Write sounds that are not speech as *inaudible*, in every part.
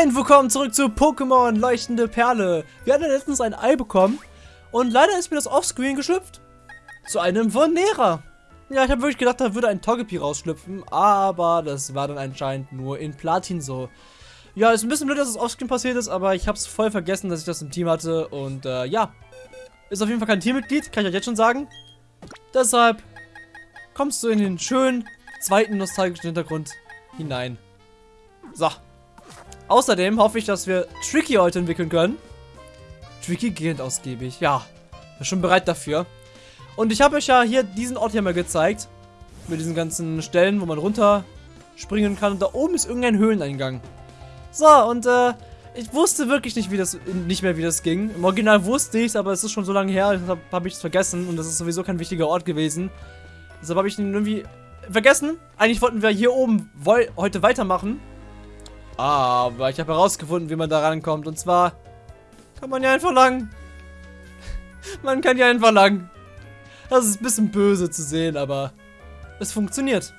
Moin, willkommen zurück zu Pokémon Leuchtende Perle. Wir hatten letztens ein Ei bekommen und leider ist mir das Offscreen geschlüpft. Zu einem Vonera. Ja, ich habe wirklich gedacht, da würde ein Togepi rausschlüpfen, aber das war dann anscheinend nur in Platin so. Ja, ist ein bisschen blöd, dass das Offscreen passiert ist, aber ich habe es voll vergessen, dass ich das im Team hatte und äh, ja. Ist auf jeden Fall kein Teammitglied, kann ich euch jetzt schon sagen. Deshalb kommst du in den schönen zweiten nostalgischen Hintergrund hinein. So. Außerdem hoffe ich, dass wir Tricky heute entwickeln können. Tricky gehend ausgiebig. Ja, bin schon bereit dafür. Und ich habe euch ja hier diesen Ort hier mal gezeigt. Mit diesen ganzen Stellen, wo man runter springen kann. Und da oben ist irgendein Höhleneingang. So, und äh, ich wusste wirklich nicht, wie das, nicht mehr, wie das ging. Im Original wusste ich es, aber es ist schon so lange her, deshalb habe ich es vergessen. Und das ist sowieso kein wichtiger Ort gewesen. Deshalb habe ich ihn irgendwie vergessen. Eigentlich wollten wir hier oben heute weitermachen. Aber ich habe herausgefunden, wie man da rankommt. Und zwar kann man ja einfach lang. man kann ja einfach lang. Das ist ein bisschen böse zu sehen, aber es funktioniert.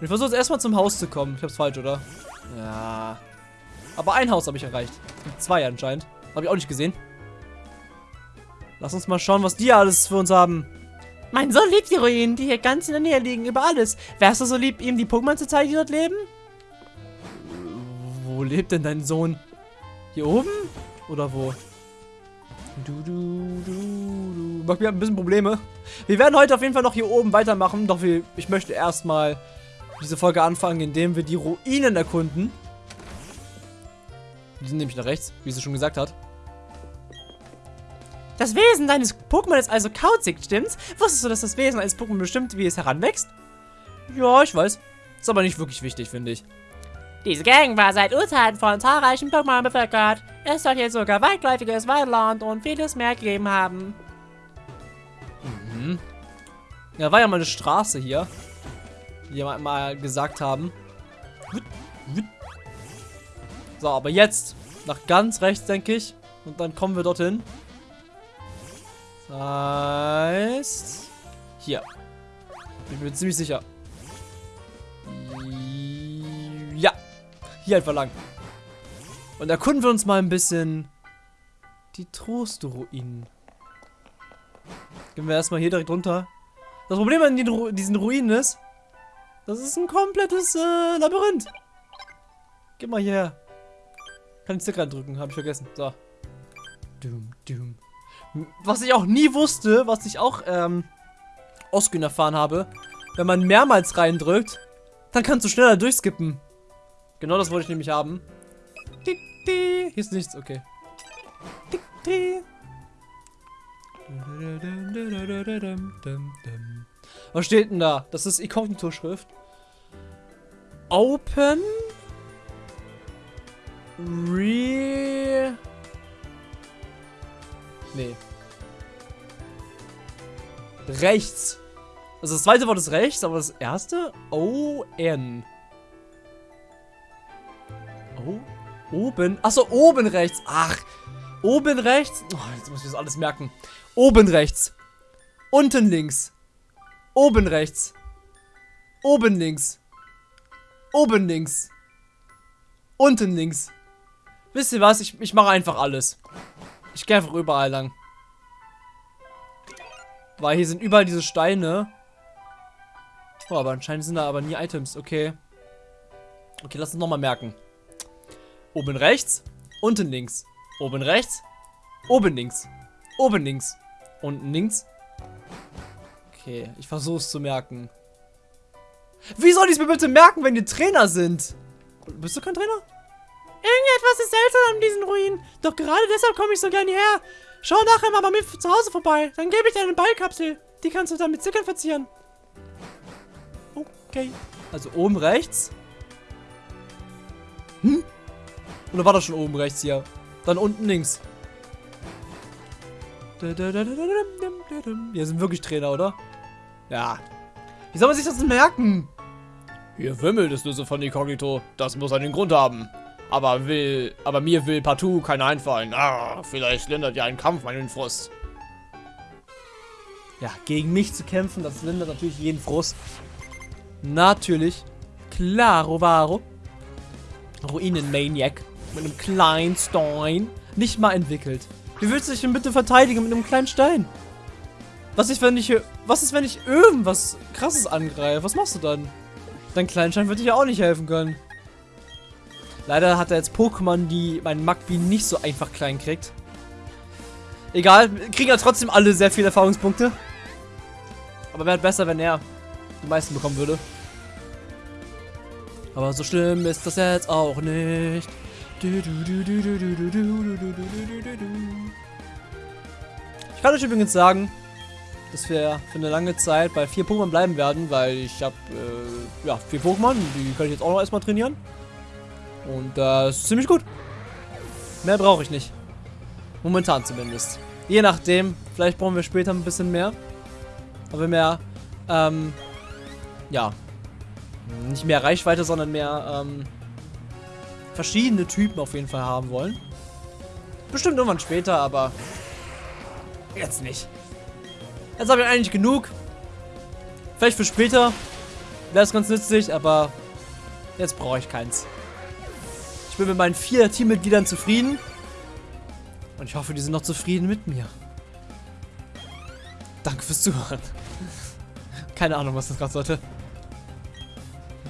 Ich versuche jetzt erstmal zum Haus zu kommen. Ich hab's falsch, oder? Ja. Aber ein Haus habe ich erreicht. Zwei anscheinend. Habe ich auch nicht gesehen. Lass uns mal schauen, was die alles für uns haben. Mein Sohn liebt die Ruinen, die hier ganz in der Nähe liegen, über alles. Wärst du so lieb, ihm die Pokémon zu zeigen, die dort leben? Wo lebt denn dein Sohn? Hier oben? Oder wo? Du, du, du, du. Macht mir ein bisschen Probleme. Wir werden heute auf jeden Fall noch hier oben weitermachen. Doch wir, ich möchte erstmal diese Folge anfangen, indem wir die Ruinen erkunden. Die sind nämlich nach rechts, wie sie schon gesagt hat. Das Wesen deines Pokémon ist also kauzig, stimmt's? Wusstest du, dass das Wesen eines Pokémon bestimmt, wie es heranwächst? Ja, ich weiß. Ist aber nicht wirklich wichtig, finde ich. Diese Gang war seit Urzeiten von zahlreichen Pokémon bevölkert. Es soll hier sogar weitläufiges Waldland und vieles mehr gegeben haben. Mhm. Ja, war ja mal eine Straße hier. Die wir mal gesagt haben. So, aber jetzt nach ganz rechts, denke ich. Und dann kommen wir dorthin. Heißt... Hier. Bin mir ziemlich sicher. Hier einfach lang. Und erkunden wir uns mal ein bisschen die Trostruinen. Gehen wir erstmal hier direkt runter. Das Problem an den diesen Ruinen ist, das ist ein komplettes äh, Labyrinth. Geh mal hierher. Kann ich Stick reindrücken, habe ich vergessen. So. Dum, dum. Was ich auch nie wusste, was ich auch ähm, Oskin erfahren habe, wenn man mehrmals reindrückt, dann kannst du schneller durchskippen. Genau das wollte ich nämlich haben. Hier ist nichts, okay. Was steht denn da? Das ist Inkognito-Schrift. Open. Re. Nee. Rechts. Also das zweite Wort ist rechts, aber das erste? O-N. Oh, oben. Achso, oben rechts. Ach, oben rechts. Oh, jetzt muss ich das alles merken. Oben rechts. Unten links. Oben rechts. Oben links. Oben links. Unten links. Wisst ihr was? Ich, ich mache einfach alles. Ich gehe einfach überall lang. Weil hier sind überall diese Steine. Oh, aber anscheinend sind da aber nie Items. Okay. Okay, lass uns nochmal merken. Oben rechts, unten links. Oben rechts, oben links. Oben links. Unten links. Okay, ich versuche es zu merken. Wie soll ich es mir bitte merken, wenn die Trainer sind? Bist du kein Trainer? Irgendetwas ist seltsam an diesen Ruinen. Doch gerade deshalb komme ich so gerne her. Schau nachher mal bei mir zu Hause vorbei. Dann gebe ich dir eine Ballkapsel. Die kannst du dann mit Zickern verzieren. Okay. Also oben rechts. Hm? Oder war das schon oben rechts hier? Dann unten links. Hier sind wirklich Trainer, oder? Ja. Wie soll man sich das denn merken? Hier wimmelt es nur so von Inkognito. Das muss einen Grund haben. Aber will, aber mir will partout keiner einfallen. Ah, vielleicht lindert ja ein Kampf meinen Frust. Ja, gegen mich zu kämpfen, das lindert natürlich jeden Frust. Natürlich. Claro, varo. Ruinen-Maniac. Mit einem kleinen Stein. Nicht mal entwickelt. Wie willst du dich denn bitte verteidigen mit einem kleinen Stein? Was ist, wenn ich, was ist, wenn ich irgendwas krasses angreife? Was machst du dann? Dein Kleinstein wird dir ja auch nicht helfen können. Leider hat er jetzt Pokémon, die mein Magby nicht so einfach klein kriegt. Egal, kriegen ja trotzdem alle sehr viele Erfahrungspunkte. Aber wäre besser, wenn er die meisten bekommen würde. Aber so schlimm ist das jetzt auch nicht. Ich kann euch übrigens sagen, dass wir für eine lange Zeit bei vier Pokémon bleiben werden, weil ich habe äh, ja vier Pokémon, die kann ich jetzt auch noch erstmal trainieren. Und das ist ziemlich gut. Mehr brauche ich nicht. Momentan zumindest. Je nachdem, vielleicht brauchen wir später ein bisschen mehr. Aber mehr, ähm, ja, nicht mehr Reichweite, sondern mehr, ähm, verschiedene Typen auf jeden Fall haben wollen. Bestimmt irgendwann später, aber jetzt nicht. Jetzt habe ich eigentlich genug. Vielleicht für später wäre es ganz nützlich, aber jetzt brauche ich keins. Ich bin mit meinen vier Teammitgliedern zufrieden. Und ich hoffe, die sind noch zufrieden mit mir. Danke fürs Zuhören. Keine Ahnung, was das gerade sollte.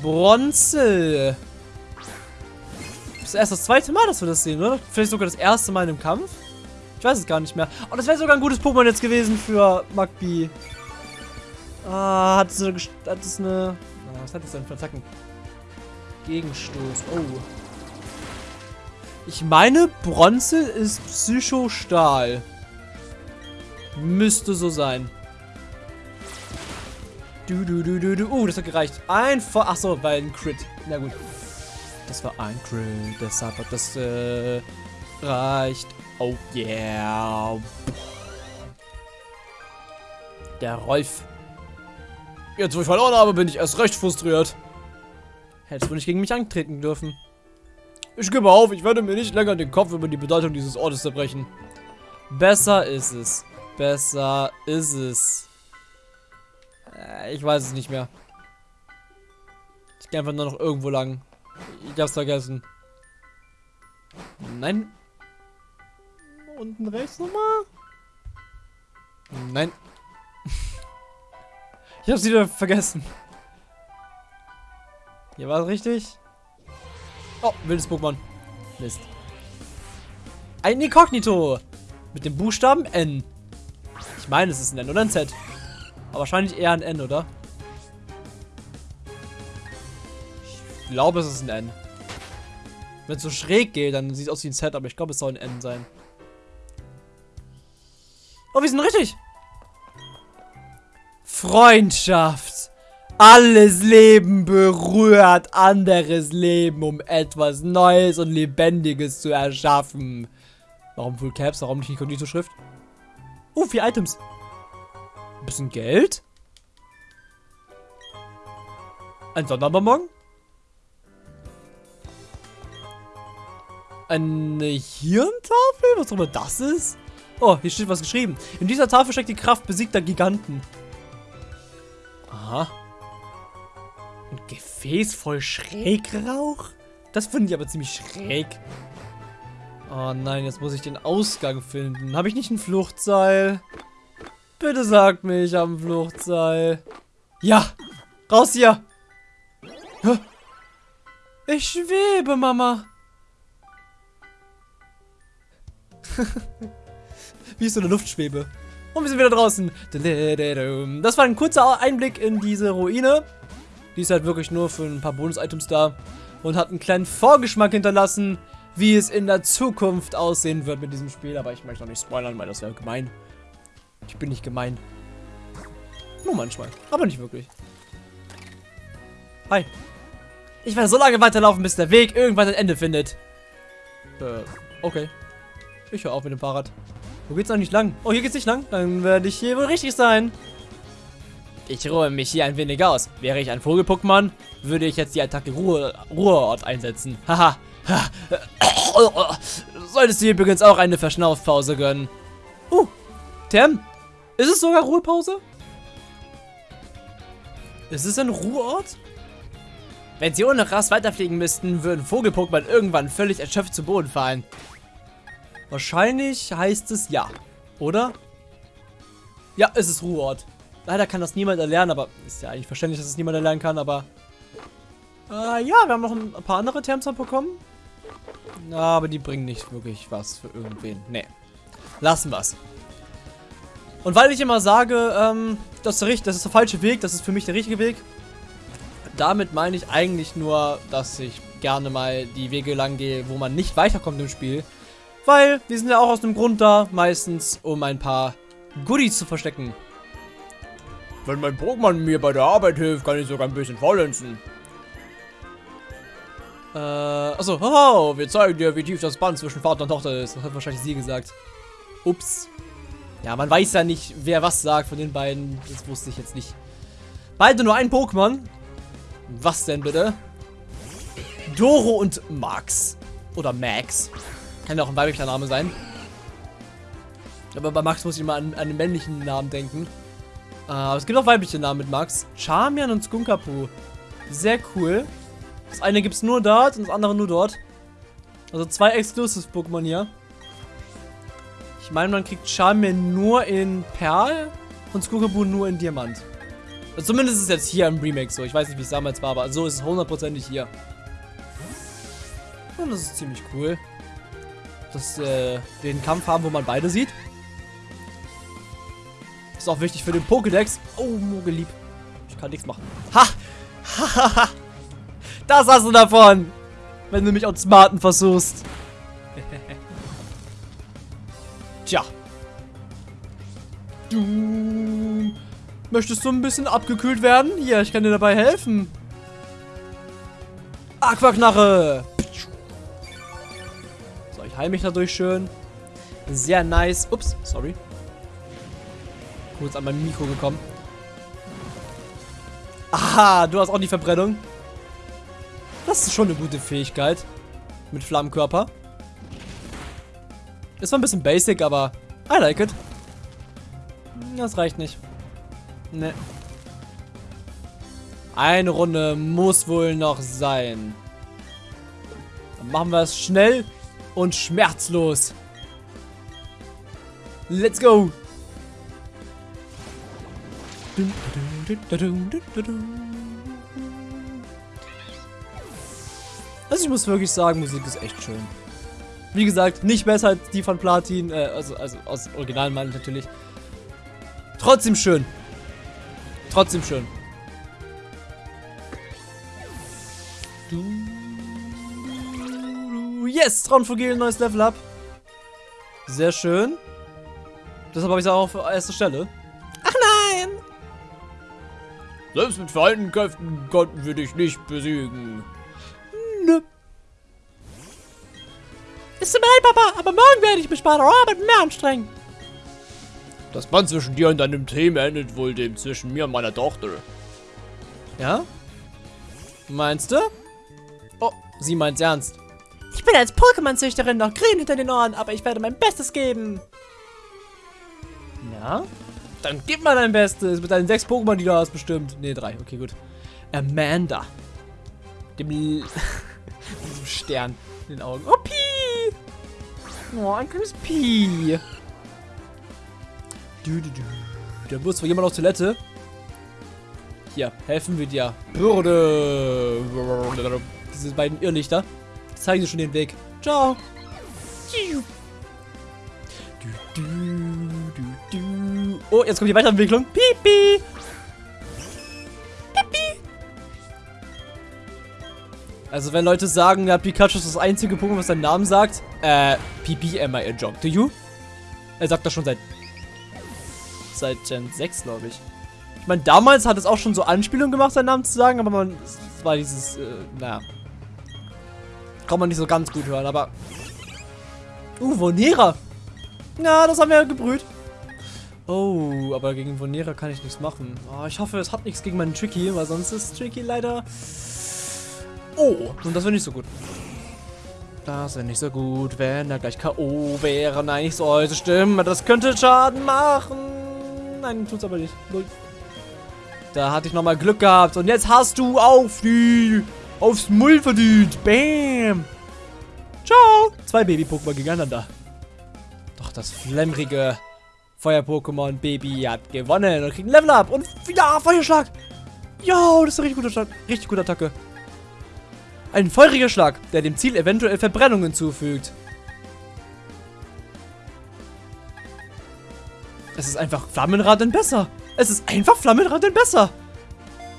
Bronze. Ist erst das zweite Mal, dass wir das sehen, oder? Vielleicht sogar das erste Mal im Kampf? Ich weiß es gar nicht mehr. Oh, das wäre sogar ein gutes Pokémon jetzt gewesen für Magby. Ah, hat es eine... Hat es eine ah, was hat es denn für Attacken? Gegenstoß. Oh. Ich meine, Bronze ist Psychostahl. Müsste so sein. Du, du, du, du, du. Uh, das hat gereicht. Ein Vor... Achso, weil ein Crit. Na gut. Das war ein Crit. Deshalb hat das äh, reicht. Oh yeah. Der Rolf. Jetzt, wo ich verloren habe, bin ich erst recht frustriert. Hättest du nicht gegen mich antreten dürfen. Ich gebe auf, ich werde mir nicht länger den Kopf über die Bedeutung dieses Ortes zerbrechen. Besser ist es. Besser ist es. Äh, ich weiß es nicht mehr. Ich gehe einfach nur noch irgendwo lang. Ich hab's vergessen. Nein. Unten rechts nochmal? Nein. ich hab's wieder vergessen. Hier war es richtig. Oh, wildes Pokémon. Mist. Ein Inkognito. Mit dem Buchstaben N. Ich meine, es ist ein N oder ein Z. Aber wahrscheinlich eher ein N, oder? Glaube, es ist ein N. Wenn es so schräg geht, dann sieht es aus wie ein Z, aber ich glaube, es soll ein N sein. Oh, wir sind richtig. Freundschaft. Alles Leben berührt anderes Leben, um etwas Neues und Lebendiges zu erschaffen. Warum Full Caps? Warum nicht Inkognito-Schrift? Uh, vier Items. Ein bisschen Geld? Ein Sonderbonbon? Eine Hirntafel? Was auch immer das ist? Oh, hier steht was geschrieben. In dieser Tafel steckt die Kraft besiegter Giganten. Aha. Ein Gefäß voll Schrägrauch? Das finde ich aber ziemlich schräg. Oh nein, jetzt muss ich den Ausgang finden. Habe ich nicht ein Fluchtseil? Bitte sagt mir, ich habe ein Fluchtseil. Ja, raus hier. Ich schwebe, Mama. *laughs* Wie ist so eine Luftschwebe? Und wir sind wieder draußen. Das war ein kurzer Einblick in diese Ruine. Die ist halt wirklich nur für ein paar Bonus-Items da. Und hat einen kleinen Vorgeschmack hinterlassen, wie es in der Zukunft aussehen wird mit diesem Spiel. Aber ich möchte noch nicht spoilern, weil das wäre gemein. Ich bin nicht gemein. Nur manchmal. Aber nicht wirklich. Hi. Ich werde so lange weiterlaufen, bis der Weg irgendwann ein Ende findet. Äh, okay. Ich höre auf mit dem Fahrrad. Wo geht's eigentlich lang? Oh, hier geht's nicht lang. Dann werde ich hier wohl richtig sein. Ich ruhe mich hier ein wenig aus. Wäre ich ein Vogel-Pokémon, würde ich jetzt die Attacke Ruhe Ruheort einsetzen. *laughs* Haha. *laughs* Solltest du übrigens auch eine Verschnaufpause gönnen. Uh, Tem. Ist es sogar Ruhepause? Ist es ein Ruheort? Wenn sie ohne Rast weiterfliegen müssten, würden Vogel-Pokémon irgendwann völlig erschöpft zu Boden fallen. Wahrscheinlich heißt es ja. Oder? Ja, es ist Ruheort. Leider kann das niemand erlernen, aber ist ja eigentlich verständlich, dass es niemand erlernen kann, aber... Äh, ja, wir haben noch ein paar andere Terms bekommen. Aber die bringen nicht wirklich was für irgendwen. Nee. Lassen wir's. Und weil ich immer sage, ähm, das ist, das ist der falsche Weg, das ist für mich der richtige Weg. Damit meine ich eigentlich nur, dass ich gerne mal die Wege lang gehe, wo man nicht weiterkommt im Spiel. Weil die sind ja auch aus dem Grund da, meistens um ein paar Goodies zu verstecken. Wenn mein Pokémon mir bei der Arbeit hilft, kann ich sogar ein bisschen faulenzen. Äh, achso, oh, wir zeigen dir, wie tief das Band zwischen Vater und Tochter ist. Das hat wahrscheinlich sie gesagt. Ups. Ja, man weiß ja nicht, wer was sagt von den beiden. Das wusste ich jetzt nicht. Beide nur ein Pokémon. Was denn bitte? Doro und Max. Oder Max. Kann ja auch ein weiblicher Name sein. Aber bei Max muss ich immer an, an einen männlichen Namen denken. Äh, aber es gibt auch weibliche Namen mit Max. Charmian und Skunkapu. Sehr cool. Das eine gibt es nur dort und das andere nur dort. Also zwei Exclusive-Pokémon hier. Ich meine, man kriegt Charmian nur in Perl und Skukabu nur in Diamant. Also zumindest ist es jetzt hier im Remake so. Ich weiß nicht, wie es damals war, aber so ist es hundertprozentig hier. Und das ist ziemlich cool. Wir äh, den Kampf haben, wo man beide sieht. Ist auch wichtig für den Pokédex. Oh, Mogelieb. Ich kann nichts machen. Ha! Ha! Das hast du davon, wenn du mich auf Smarten versuchst. *laughs* Tja. Du möchtest du ein bisschen abgekühlt werden? Hier, ich kann dir dabei helfen. Aquaknarre. Heile mich dadurch schön. Sehr nice. Ups, sorry. Kurz an mein Mikro gekommen. Aha, du hast auch die Verbrennung. Das ist schon eine gute Fähigkeit. Mit Flammenkörper. Ist zwar ein bisschen basic, aber I like it. Das reicht nicht. Ne. Eine Runde muss wohl noch sein. Dann machen wir es schnell und schmerzlos. Let's go. Also ich muss wirklich sagen, Musik ist echt schön. Wie gesagt, nicht besser als die von Platin, äh, also, also aus Originalen meine ich natürlich. Trotzdem schön. Trotzdem schön. Yes, Traunvogel, neues Level up. Sehr schön. Deshalb habe ich es auch auf erster Stelle. Ach nein! Selbst mit vereinten Kräften konnten wir dich nicht besiegen. Nö. Es tut mir leid, Papa, aber morgen werde ich mich bei der Arbeit mehr anstrengen. Das Band zwischen dir und deinem Team endet wohl dem zwischen mir und meiner Tochter. Ja? Meinst du? Oh, sie meint's ernst. Ich bin als Pokémon-Züchterin noch grün hinter den Ohren, aber ich werde mein Bestes geben. Ja? Dann gib mal dein Bestes mit deinen sechs Pokémon, die du hast, bestimmt. Ne, drei. Okay, gut. Amanda. Dem *laughs* diesem Stern in den Augen. Oh, Pi! Oh, ein kleines Pi. Du, du, du. Da muss zwar jemand auf Toilette. Hier, helfen wir dir. Bürde. Diese beiden Irrlichter. Zeigen dir schon den Weg. Ciao. Du, du, du, du. Oh, jetzt kommt die Weiterentwicklung. Pipi. Also wenn Leute sagen, ja, Pikachu ist das einzige Pokémon, was seinen Namen sagt, äh, Pipi am I a joke to you? Er sagt das schon seit seit Gen 6, glaube ich. Ich meine, damals hat es auch schon so Anspielungen gemacht, seinen Namen zu sagen, aber man, es war dieses, äh, naja. Kann man nicht so ganz gut hören, aber... Uh, Vonera! Ja, das haben wir gebrüht. Oh, aber gegen Vonera kann ich nichts machen. Oh, ich hoffe, es hat nichts gegen meinen Tricky, weil sonst ist Tricky leider Oh, und das wäre nicht so gut. Das wäre nicht so gut, wenn er gleich K.O. wäre. Nein, nicht sollte stimmen. Das könnte Schaden machen. Nein, tut's aber nicht. Da hatte ich nochmal Glück gehabt. Und jetzt hast du auf die... Aufs Mull verdient. Bam. Ciao. Zwei Baby-Pokémon gegeneinander. Doch das flammrige Feuer-Pokémon Baby hat gewonnen und kriegt ein Level up. Und ja, Feuerschlag. Ja, das ist eine richtig gute, Schlag. richtig gute Attacke. Ein feuriger Schlag, der dem Ziel eventuell Verbrennungen zufügt. Es ist einfach Flammenrad denn besser. Es ist einfach Flammenrad denn besser.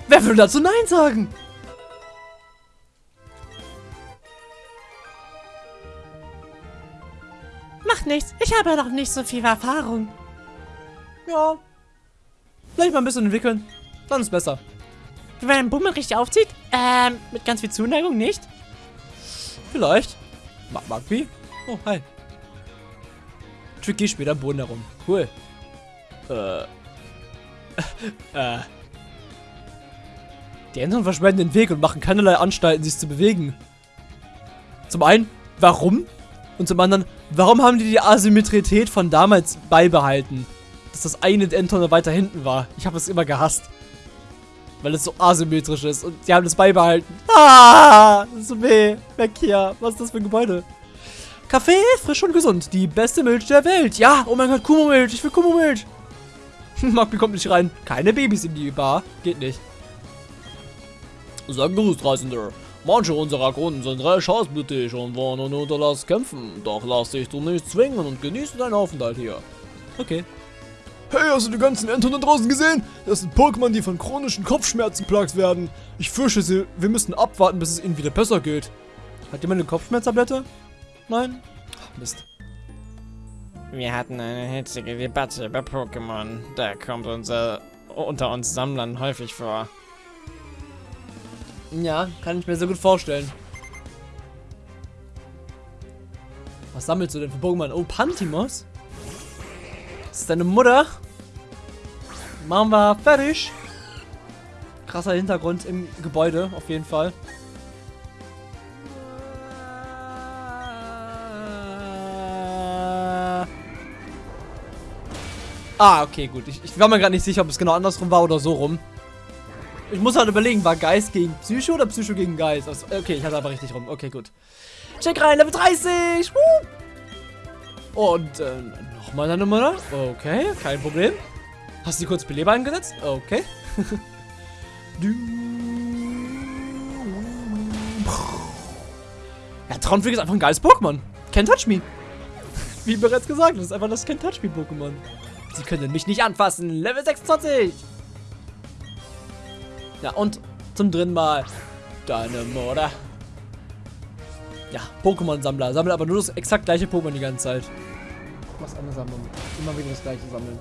Wer will dazu Nein sagen? Ich habe noch nicht so viel Erfahrung. Ja. Vielleicht mal ein bisschen entwickeln. Dann ist besser. Wenn man einen Bummel richtig aufzieht? Ähm, mit ganz viel Zuneigung nicht? Vielleicht. Mag Magby? Oh, hi. Tricky spielt am Boden herum. Cool. Äh. *laughs* äh. Die Enten verschwenden den Weg und machen keinerlei Anstalten, sich zu bewegen. Zum einen, warum? Und zum anderen, warum haben die die Asymmetrität von damals beibehalten? Dass das eine Enton weiter hinten war. Ich habe es immer gehasst. Weil es so asymmetrisch ist. Und die haben das beibehalten. Ah! So weh. Weg hier. Was ist das für ein Gebäude? Kaffee, frisch und gesund. Die beste Milch der Welt. Ja, oh mein Gott, Kumo-Milch. Ich will Kumo-Milch. *laughs* Magby kommt nicht rein. Keine Babys in die Bar. Geht nicht. Sag Gruß, Reisender. Manche unserer Kunden sind recht hausblütig und wollen nur unter das kämpfen. Doch lass dich du nicht zwingen und genieße deinen Aufenthalt hier. Okay. Hey, hast du die ganzen Enten da draußen gesehen? Das sind Pokémon, die von chronischen Kopfschmerzen plagt werden. Ich fürchte, sie, wir müssen abwarten, bis es ihnen wieder besser geht. Hat jemand eine Kopfschmerztablette? Nein? Ach, Mist. Wir hatten eine hitzige Debatte über Pokémon. Da kommt unser unter uns Sammlern häufig vor. Ja, kann ich mir so gut vorstellen. Was sammelst du denn für Pokémon? Oh, Pantimos? Das ist deine Mutter. Machen wir fertig. Krasser Hintergrund im Gebäude, auf jeden Fall. Ah, okay, gut. Ich, ich war mir gerade nicht sicher, ob es genau andersrum war oder so rum. Ich muss halt überlegen, war Geist gegen Psycho oder Psycho gegen Geist? Okay, ich hatte aber richtig rum. Okay, gut. Check rein, Level 30! Woo! Und, äh, nochmal deine Mutter. Okay, kein Problem. Hast du kurz Beleber eingesetzt? Okay. *laughs* Ja, Traumflieg ist einfach ein geiles Pokémon. Can't touch me. Wie bereits gesagt, das ist einfach das Can't touch me Pokémon. Sie können mich nicht anfassen. Level 26. Ja, und zum dritten Mal deine Mutter. Ja, Pokémon-Sammler. Sammelt aber nur das exakt gleiche Pokémon die ganze Zeit. Was eine Sammlung. Immer wieder das gleiche sammeln.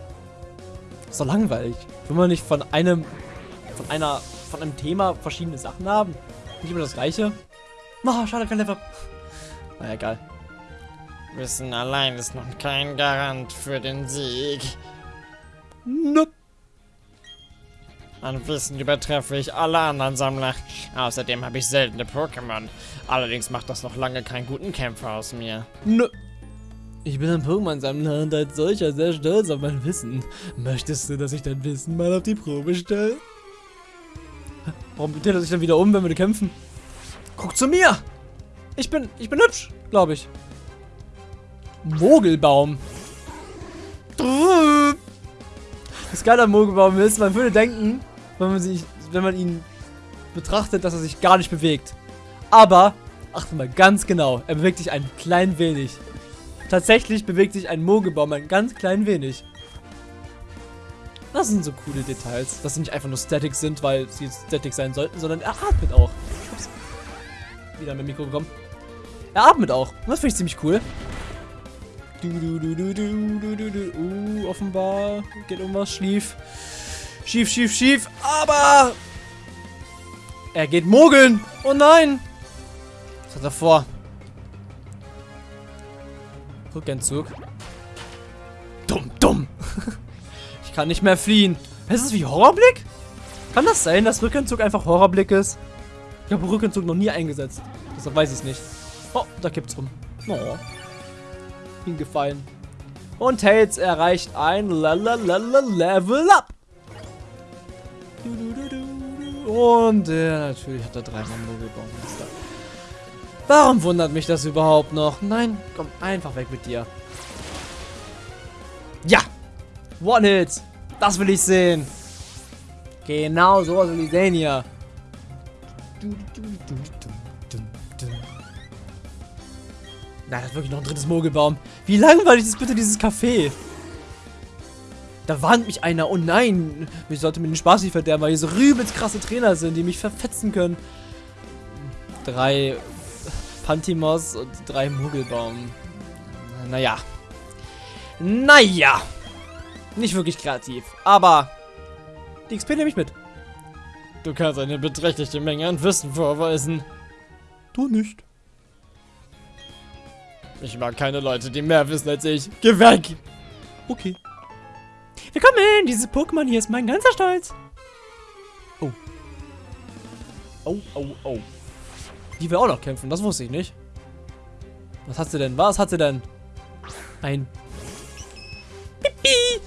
Ist doch langweilig. Will man nicht von einem, von einer, von einem Thema verschiedene Sachen haben? Nicht immer das gleiche? Oh, schade, kein Level. Na egal. Wissen allein ist noch kein Garant für den Sieg. Nope. An Wissen übertreffe ich alle anderen Sammler. Außerdem habe ich seltene Pokémon. Allerdings macht das noch lange keinen guten Kämpfer aus mir. Nö. Ich bin ein Pokémon-Sammler und als solcher sehr stolz auf mein Wissen. Möchtest du, dass ich dein Wissen mal auf die Probe stelle? Warum dreht er sich dann wieder um, wenn wir kämpfen? Guck zu mir! Ich bin, ich bin hübsch, glaube ich. Mogelbaum. Das Geile am Mogelbaum ist, man würde denken, wenn man, sich, wenn man ihn betrachtet, dass er sich gar nicht bewegt. Aber, achte mal ganz genau, er bewegt sich ein klein wenig. Tatsächlich bewegt sich ein Mogelbaum ein ganz klein wenig. Das sind so coole Details, dass sie nicht einfach nur Static sind, weil sie Static sein sollten, sondern er atmet auch. Ups. Wieder mit dem Mikro gekommen. Er atmet auch. Das finde ich ziemlich cool. Du, du, du, du, du, du, du, du. Uh, offenbar geht irgendwas schief. Schief, schief, schief. Aber er geht mogeln. Oh nein. Was hat er vor? Rückentzug. Dumm, dumm. *laughs* ich kann nicht mehr fliehen. Ist es wie Horrorblick? Kann das sein, dass Rückentzug einfach Horrorblick ist? Ich habe Rückentzug noch nie eingesetzt. Deshalb weiß ich es nicht. Oh, da kippt's rum. Oh. Hingefallen. Und Tails erreicht ein Level Up. Und der natürlich hat er dreimal Mogelbaumeister. Warum wundert mich das überhaupt noch? Nein, komm, einfach weg mit dir. Ja! One-Hit! Das will ich sehen! Genau, sowas will ich sehen hier. Nein, das ist wirklich noch ein drittes Mogelbaum. Wie langweilig ist bitte dieses Café? Da warnt mich einer. Oh nein, ich sollte mir den Spaß nicht verderben, weil hier so übelst krasse Trainer sind, die mich verfetzen können. Drei Pantimos und drei Mogelbaum. Naja. Naja. Nicht wirklich kreativ, aber die XP nehme ich mit. Du kannst eine beträchtliche Menge an Wissen vorweisen. Du nicht. Ich mag keine Leute, die mehr wissen als ich. Geh weg! Okay. Willkommen, dieses Pokémon hier ist mein ganzer Stolz. Oh, oh, oh. Die will auch noch kämpfen, das wusste ich nicht. Was hat sie denn? Was hat sie denn? Ein... Pipi!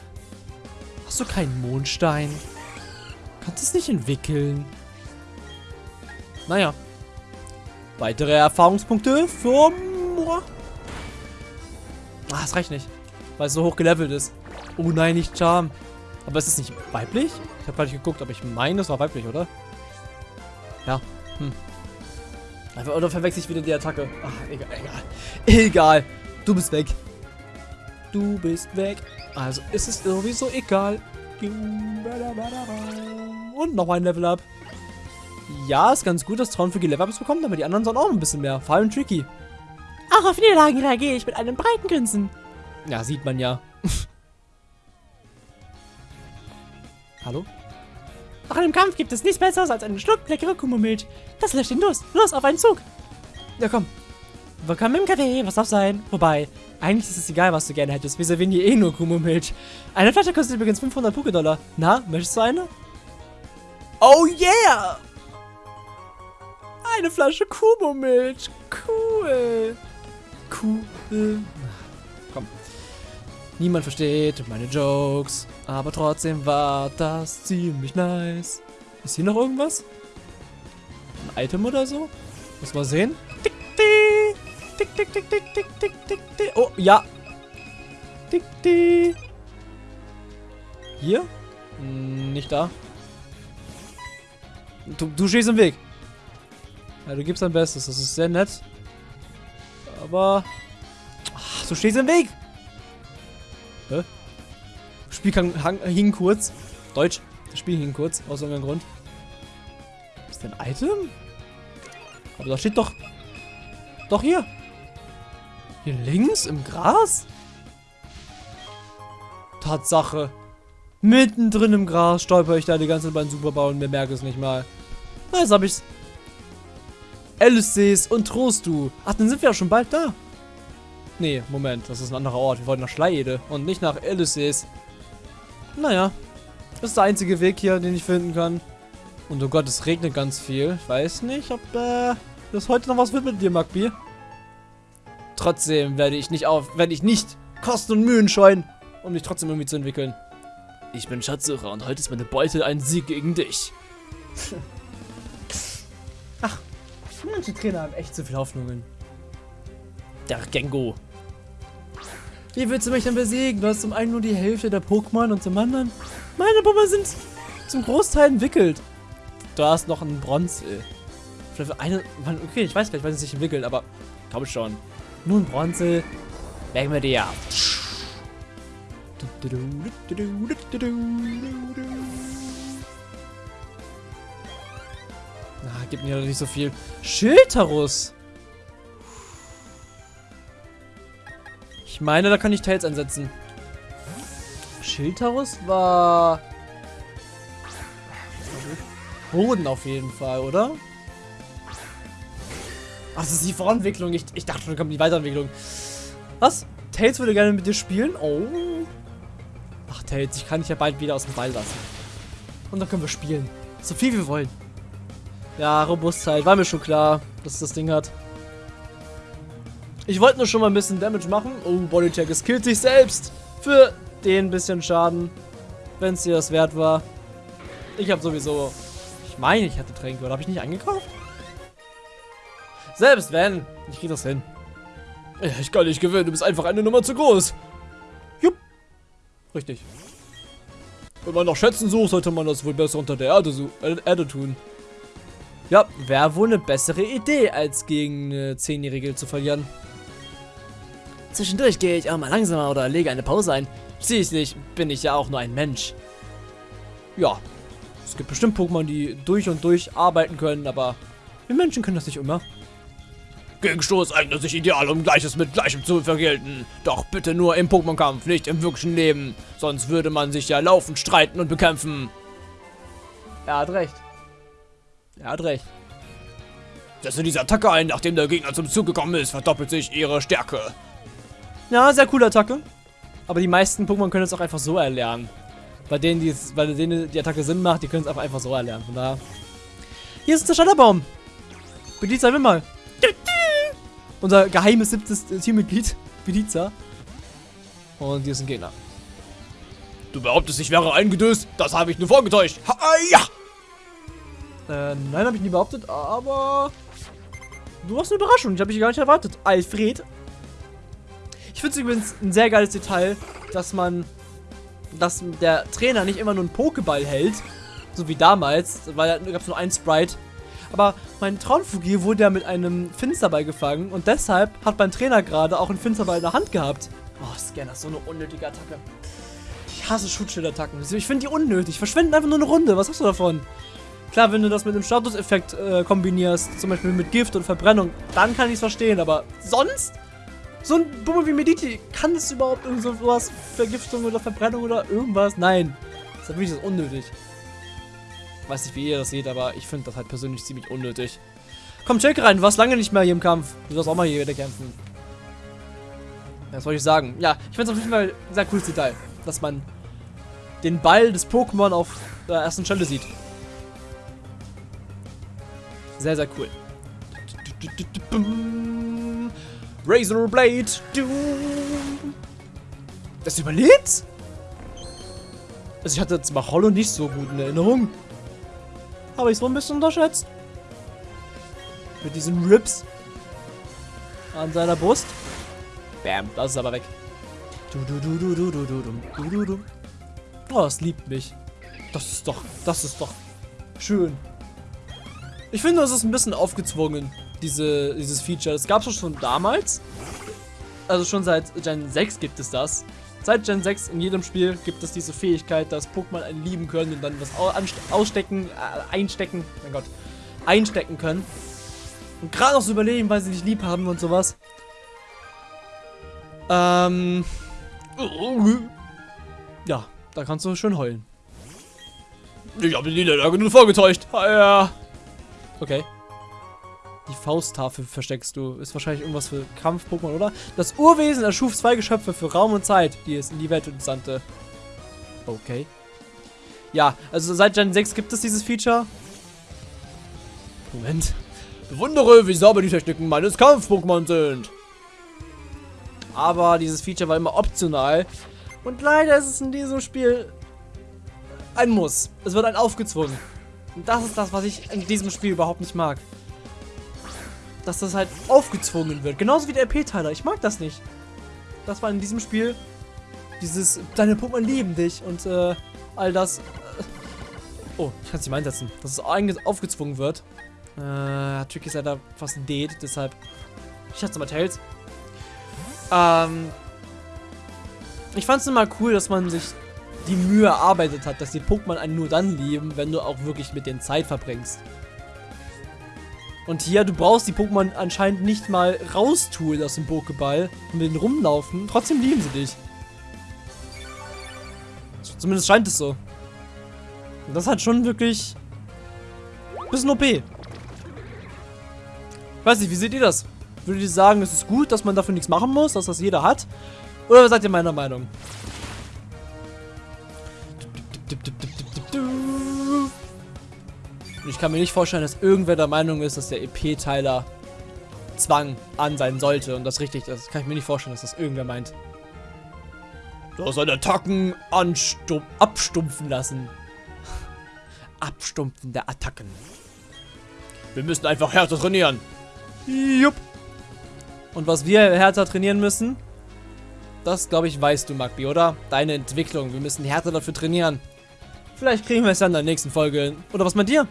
Hast du keinen Mondstein? Kannst du es nicht entwickeln? Naja. Weitere Erfahrungspunkte für... Ah, das reicht nicht. Weil es so hoch gelevelt ist. Oh nein, nicht Charm. Aber ist es nicht weiblich? Ich habe gar nicht geguckt, aber ich meine, es war weiblich, oder? Ja. Hm. Oder verwechsel ich wieder die Attacke? Ach, egal, egal. Egal. Du bist weg. Du bist weg. Also ist es sowieso egal. Und noch ein Level Up. Ja, ist ganz gut, dass Traun für Level-Ups bekommt, aber die anderen sollen auch ein bisschen mehr. Vor allem Tricky. Auch auf Niederlagen reagiere ich mit einem breiten Grinsen. Ja, sieht man ja. Hallo? Nach einem Kampf gibt es nichts Besseres als einen Schluck leckere Kummermilch. Das löscht den Durst. Los, auf einen Zug. Ja, komm. Willkommen im Café, was darf sein? Wobei, Eigentlich ist es egal, was du gerne hättest. Wir servieren hier eh nur Kumo-Milch. Eine Flasche kostet übrigens 500 Pokédollar. Na, möchtest du eine? Oh yeah! Eine Flasche Kumo-Milch. Cool. Cool. Komm. Niemand versteht meine Jokes. Aber trotzdem war das ziemlich nice. Ist hier noch irgendwas? Ein Item oder so? Muss mal sehen. Tick, tick, tick, tick, tick, tick, tick, tick, tick. Oh, ja. Tick, tick. Hier? Hm, nicht da. Du, du stehst im Weg. Ja, du gibst dein Bestes. Das ist sehr nett. Aber... Ach, du stehst im Weg. Hä? Spiel kann, hang, hing kurz. Deutsch. Das Spiel hing kurz. Aus irgendeinem Grund. Ist das ein Item? Aber da steht doch... Doch hier. Hier links im Gras? Tatsache. Mittendrin im Gras stolper ich da die ganze Zeit beim Superbau und mir merke es nicht mal. Na, jetzt hab ich's. Alice's und Trostu. Ach, dann sind wir ja schon bald da. Nee, Moment, das ist ein anderer Ort. Wir wollten nach Schleiede und nicht nach Alice's. Naja, das ist der einzige Weg hier, den ich finden kann. Und oh Gott, es regnet ganz viel. Ich weiß nicht, ob äh, das heute noch was wird mit dir, Magbi. Trotzdem werde ich nicht auf, werde ich nicht Kosten und Mühen scheuen, um dich trotzdem irgendwie zu entwickeln. Ich bin Schatzsucher und heute ist meine Beute ein Sieg gegen dich. Ach, manche Trainer haben echt zu viel Hoffnungen. Der Gengo. Wie willst du mich denn besiegen? Du hast zum einen nur die Hälfte der Pokémon und zum anderen... Meine Pokémon sind zum Großteil entwickelt. Du hast noch einen Bronze. Vielleicht eine... Okay, ich weiß vielleicht, weil es sich entwickelt, aber... Komm schon. Nun Bronze. Legen wir dir. Na, gibt mir nicht so viel. Schilderus. Ich meine, da kann ich Tails einsetzen. Schilderus war... Boden auf jeden Fall, oder? Ach, das ist die Vorentwicklung. Ich, ich dachte schon, kommt die Weiterentwicklung. Was? Tails würde gerne mit dir spielen? Oh. Ach, Tails, ich kann dich ja bald wieder aus dem Ball lassen. Und dann können wir spielen. So viel wir wollen. Ja, Robustheit. War mir schon klar, dass das Ding hat. Ich wollte nur schon mal ein bisschen Damage machen. Oh, Bodycheck, es killt sich selbst. Für den bisschen Schaden. Wenn es dir das wert war. Ich habe sowieso... Ich meine, ich hatte Tränke, oder habe ich nicht eingekauft? Selbst wenn, ich krieg das hin. Ich kann nicht gewinnen, du bist einfach eine Nummer zu groß. Richtig. Wenn man nach Schätzen sucht, sollte man das wohl besser unter der Erde, äh, Erde tun. Ja, wäre wohl eine bessere Idee, als gegen eine Zehnjährige zu verlieren. Zwischendurch gehe ich auch mal langsamer oder lege eine Pause ein. Schließlich bin ich ja auch nur ein Mensch. Ja, es gibt bestimmt Pokémon, die durch und durch arbeiten können, aber wir Menschen können das nicht immer. Gegenstoß eignet sich ideal, um Gleiches mit Gleichem zu vergelten. Doch bitte nur im Pokémon-Kampf, nicht im wirklichen Leben. Sonst würde man sich ja laufend streiten und bekämpfen. Er hat recht. Er hat recht. Setze diese Attacke ein, nachdem der Gegner zum Zug gekommen ist, verdoppelt sich ihre Stärke. Ja, sehr coole Attacke. Aber die meisten Pokémon können es auch einfach so erlernen. Bei denen, die es, bei denen die Attacke Sinn macht, die können es auch einfach so erlernen. Von daher. Hier ist der Schatterbaum. Bediza, wir mal. Unser geheimes siebtes Teammitglied. Bediza. Und hier ist ein Gegner. Du behauptest, ich wäre eingedöst? Das habe ich nur vorgetäuscht. Ha, ja! Äh, nein, habe ich nie behauptet, aber... Du hast eine Überraschung, ich habe dich gar nicht erwartet. Alfred. Ich finde es übrigens ein sehr geiles Detail, dass man... Dass der Trainer nicht immer nur einen Pokéball hält, so wie damals, weil da gab es nur einen Sprite. Aber mein Traumfugier wurde ja mit einem Finsterball gefangen und deshalb hat mein Trainer gerade auch einen Finsterball in der Hand gehabt. Oh, Scanner, so eine unnötige Attacke. Ich hasse Schutzschildattacken. Ich finde die unnötig. Verschwenden einfach nur eine Runde. Was hast du davon? Klar, wenn du das mit dem Statuseffekt äh, kombinierst, zum Beispiel mit Gift und Verbrennung, dann kann ich es verstehen, aber sonst? So ein Bummel wie Mediti, kann es überhaupt irgend so was, Vergiftung oder Verbrennung oder irgendwas? Nein. Das ist das unnötig. Weiß nicht, wie ihr das seht, aber ich finde das halt persönlich ziemlich unnötig. Komm, check rein, du warst lange nicht mehr hier im Kampf. Du sollst auch mal hier wieder kämpfen. Ja, Was soll ich sagen? Ja, ich finde es auf jeden Fall ein sehr cooles Detail, dass man den Ball des Pokémon auf der ersten Stelle sieht. Sehr, sehr cool. Razor Blade. Das überlebt? Also ich hatte jetzt mal Hollow nicht so gut in Erinnerung. Habe ich so ein bisschen unterschätzt. Mit diesen Rips an seiner Brust. Bam, das ist aber weg. Du, du, du, du, du, du, du, du, du, du, du. Oh, es liebt mich. Das ist doch, das ist doch schön. Ich finde, das ist ein bisschen aufgezwungen, diese, dieses Feature. Das gab es schon damals. Also schon seit Gen 6 gibt es das. Seit Gen 6 in jedem Spiel gibt es diese Fähigkeit, dass Pokémon einen lieben können und dann was ausstecken, äh, einstecken, mein Gott, einstecken können. Und gerade noch so überlegen, weil sie dich lieb haben und sowas. Ähm. Ja, da kannst du schön heulen. Ich habe die Niederlage nur vorgetäuscht. Ha, ja. Okay. Die Fausttafel versteckst du. Ist wahrscheinlich irgendwas für Kampf-Pokémon, oder? Das Urwesen erschuf zwei Geschöpfe für Raum und Zeit, die es in die Welt entsandte. Okay. Ja, also seit Gen 6 gibt es dieses Feature. Moment. Bewundere, wie sauber die Techniken meines Kampf-Pokémon sind. Aber dieses Feature war immer optional. Und leider ist es in diesem Spiel ein Muss. Es wird ein aufgezwungen. Und das ist das, was ich in diesem Spiel überhaupt nicht mag. Dass das halt aufgezwungen wird. Genauso wie der EP-Teiler. Ich mag das nicht. Das war in diesem Spiel dieses, deine Pokémon lieben dich und äh, all das. Äh, oh, ich kann es nicht mal einsetzen. Dass es eigentlich aufgezwungen wird. Äh, Tricky ist leider fast dead, deshalb. Ich schätze mal Tails. Ähm. Ich fand es immer cool, dass man sich die Mühe erarbeitet hat, dass die Pokémon einen nur dann lieben, wenn du auch wirklich mit denen Zeit verbringst. Und hier, du brauchst die Pokémon anscheinend nicht mal raustun aus dem Pokéball und mit denen rumlaufen. Trotzdem lieben sie dich. Zumindest scheint es so. Und das hat schon wirklich bisschen OP. Ich weiß nicht, wie seht ihr das? Würdet ihr sagen, es ist gut, dass man dafür nichts machen muss, dass das jeder hat? Oder seid ihr meiner Meinung? Und ich kann mir nicht vorstellen, dass irgendwer der Meinung ist, dass der EP-Teiler Zwang an sein sollte und das richtig ist. Das kann ich mir nicht vorstellen, dass das irgendwer meint. Du hast seine Attacken Abstumpfen lassen. *laughs* Abstumpfen der Attacken. Wir müssen einfach härter trainieren. Jupp. Und was wir härter trainieren müssen, das glaube ich weißt du, Magbi, oder? Deine Entwicklung. Wir müssen härter dafür trainieren. Vielleicht kriegen wir es dann in der nächsten Folge. hin. Oder was meint ihr?